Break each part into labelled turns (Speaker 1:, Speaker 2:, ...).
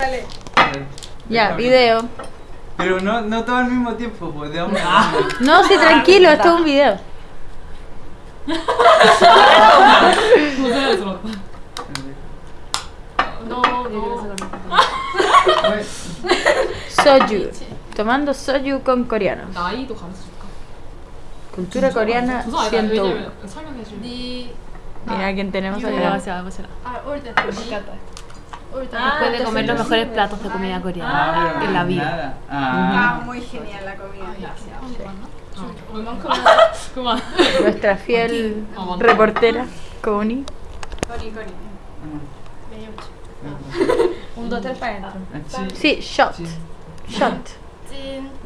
Speaker 1: Dale.
Speaker 2: Ya, video.
Speaker 3: Pero no, no todo al mismo tiempo, pues de hombre.
Speaker 2: No, sí, tranquilo, esto es un video.
Speaker 4: No, no.
Speaker 2: Soju. Tomando soju con coreano. Cultura coreana 101. Mira quién tenemos acá.
Speaker 1: Ah, ahorita, me encanta.
Speaker 5: Ah, y puede comer los mejores platos de comida ah, coreana
Speaker 3: ah,
Speaker 5: en la vida.
Speaker 3: Nada.
Speaker 1: Ah.
Speaker 3: ah.
Speaker 1: muy genial la comida.
Speaker 4: Sí. Sí. Ah.
Speaker 2: Nuestra fiel reportera, Connie.
Speaker 1: Connie, Connie.
Speaker 5: Un, dos, tres para adentro.
Speaker 3: Ah,
Speaker 2: sí, shot. Shot.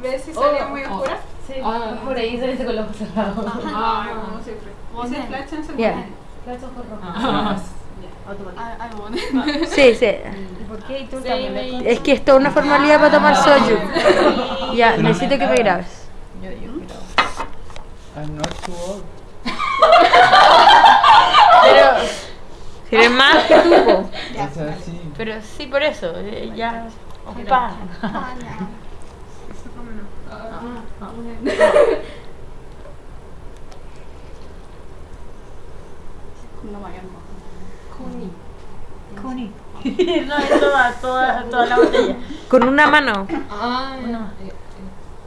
Speaker 1: ¿Ves si oh. salía
Speaker 4: muy
Speaker 1: oscura?
Speaker 5: Sí.
Speaker 4: Ah,
Speaker 5: por ahí saliste con los ojos cerrados.
Speaker 1: Ah, como siempre. ¿Ese flash en
Speaker 4: Ah,
Speaker 5: ah,
Speaker 2: sí, sí. Mm.
Speaker 5: ¿Y por qué? ¿Y tú también? Me...
Speaker 2: Es que esto es una formalidad para tomar ah, soju. No. ya, necesito que me grabes.
Speaker 5: Yo, yo grabo.
Speaker 3: I'm not too.
Speaker 2: Pero... Si eres más que tú, po. Pero sí, por eso. Eh, ya... Opa.
Speaker 4: Ah, ya.
Speaker 2: Eso como no. no, es toda, la botella. ¿Con una mano?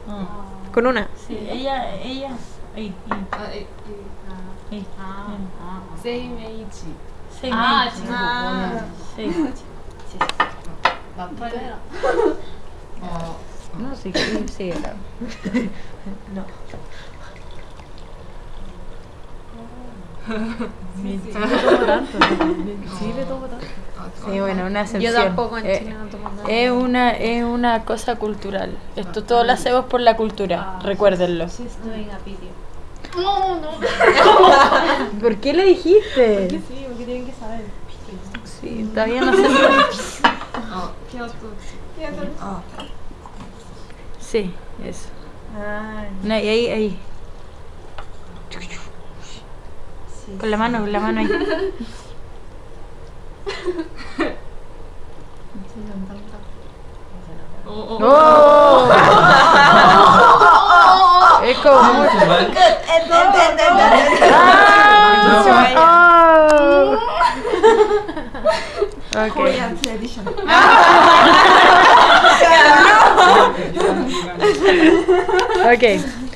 Speaker 4: Mm.
Speaker 2: ¿Con una? Sí, ella, ella.
Speaker 4: No,
Speaker 2: sí, sí, no. sí, sí. No
Speaker 5: tanto, sí,
Speaker 2: bueno, una excepción.
Speaker 5: Yo tampoco en
Speaker 2: Chile
Speaker 5: eh, no tomo nada.
Speaker 2: Es una, es una cosa cultural. Esto todo lo ah. hacemos por la cultura, ah, recuérdenlo.
Speaker 5: Sí, estoy en apitio. No, no.
Speaker 2: ¿Por qué le dijiste?
Speaker 5: Porque sí, porque tienen que saber.
Speaker 2: Sí, todavía no sé.
Speaker 4: oh, qué oscuro. Qué oscuro. Oh.
Speaker 2: Sí, eso. Ay. No, y ahí, ahí. Con la mano, con la mano ahí.
Speaker 4: 어, 어.
Speaker 2: ¡Oh! Es como mucho. ¡Ah! ¡Oh!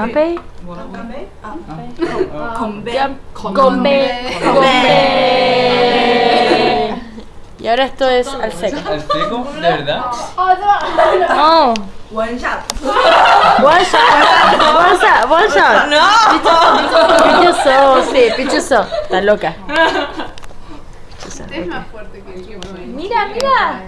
Speaker 2: 干杯！
Speaker 4: 干
Speaker 2: 杯！
Speaker 4: 干杯！干
Speaker 1: 杯！
Speaker 2: 干杯！Y ahora esto es al seco.
Speaker 3: ¿Al seco? ¿De verdad?
Speaker 2: No.
Speaker 1: One shot.
Speaker 2: One shot. One shot. One shot. No. Pichuso, sí, pichuso. Está loca.
Speaker 1: Este es más fuerte que el que
Speaker 2: Mira, mira.